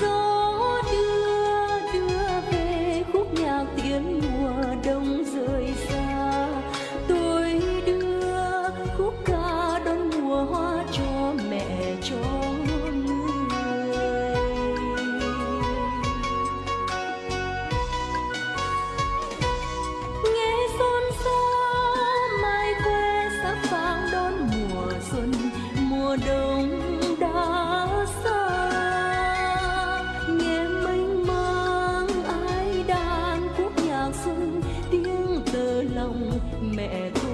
gió đưa đưa về khúc nhạc tiếng mùa đông rời xa. Tôi đưa khúc ca đón mùa hoa cho mẹ, cho người. Nghe xôn xao, mai quê sắp vang đón mùa xuân, mùa đông lòng mẹ tôi.